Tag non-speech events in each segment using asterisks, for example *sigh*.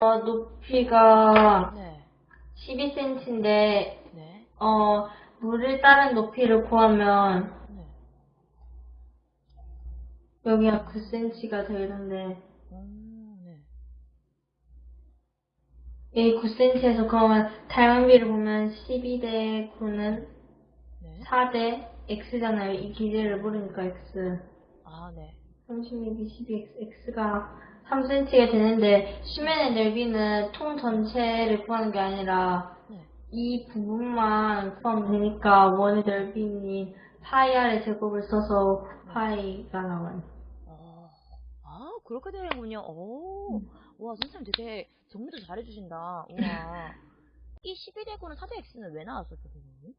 어, 높이가 네. 12cm인데, 네. 어, 물을 따른 높이를 구하면, 네. 여기가 9cm가 되는데, 음, 네. 이 9cm에서 그러면 닮은비를 보면 12대 9는 네. 4대 x잖아요. 이 기제를 모르니까 x. 아, 네. 32, 12x, x가 3cm가 되는데, 수면의 넓이는 통 전체를 구하는 게 아니라, 네. 이 부분만 구하면 되니까, 원의 넓이니 파이 r의 제곱을 써서 파이가 나와요. 어, 아, 그렇게 되는군요. 오, 와, 선생님 되게 정리도 잘해주신다. 우와. *laughs* 이 12대구는 4대x는 왜 나왔었죠, 선생님?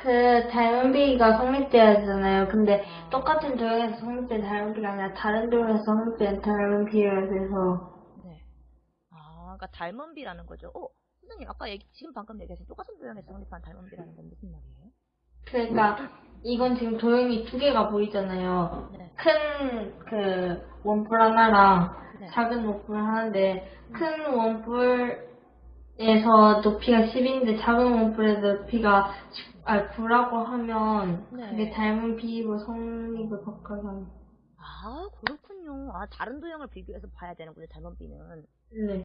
그 닮은비가 성립돼야 되잖아요. 근데 아. 똑같은 도형에서 성립된 닮은비가 아니라 다른 도형에서 성립된 닮은비여야 돼서 네. 아, 그러니까 닮은비라는 거죠. 어, 선생님 아까 얘기, 지금 방금 얘기하신 똑같은 도형에서 성립한 닮은비라는 건 무슨 말이에요? 그러니까 이건 지금 도형이 두 개가 보이잖아요. 네. 큰그 원뿔 하나랑 네. 작은 원뿔 하나인데 큰 원뿔에서 높이가 10인데 작은 원뿔의 높이가 아 9라고 하면 네. 그게 닮은 비로 성립을 바꿔서 아, 그렇군요. 아, 다른 도형을 비교해서 봐야 되는군요, 닮은 비는. 네.